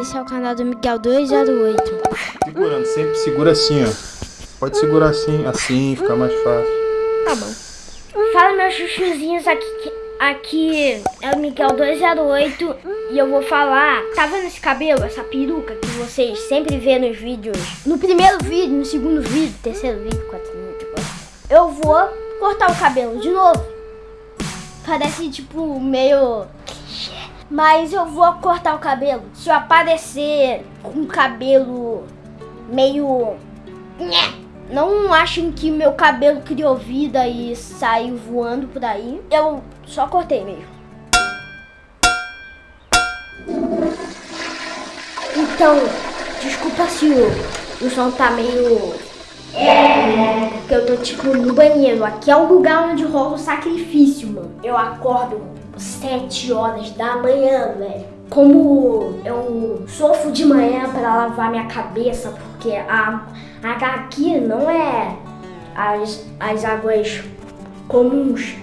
Esse é o canal do Miguel 208. Segurando, sempre segura assim, ó. Pode segurar assim, assim, fica mais fácil. Tá bom. Fala meus chuchuzinhos aqui, aqui é o Miguel 208 e eu vou falar, tá vendo esse cabelo, essa peruca que vocês sempre vê nos vídeos? No primeiro vídeo, no segundo vídeo, terceiro vídeo, quarto vídeo, eu vou cortar o cabelo de novo. Parece tipo meio mas eu vou cortar o cabelo. Se eu aparecer com cabelo meio... Não achem que meu cabelo criou vida e saiu voando por aí. Eu só cortei mesmo. Então, desculpa se o, o som tá meio... Porque eu tô tipo no banheiro. Aqui é o lugar onde rola o sacrifício, mano. Eu acordo sete horas da manhã, velho. Como eu sofro de manhã para lavar minha cabeça, porque a, a aqui não é as, as águas comuns,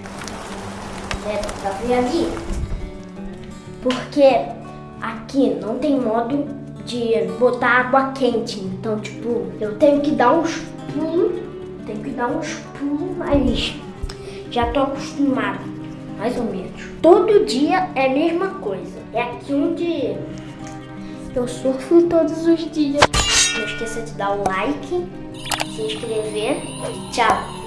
né? Porque aqui não tem modo de botar água quente, então, tipo, eu tenho que dar uns pulos, tenho que dar uns pulos, mas já tô acostumado mais ou menos. Todo dia é a mesma coisa. É aqui onde eu surfo todos os dias. Não esqueça de dar um like, se inscrever. Tchau!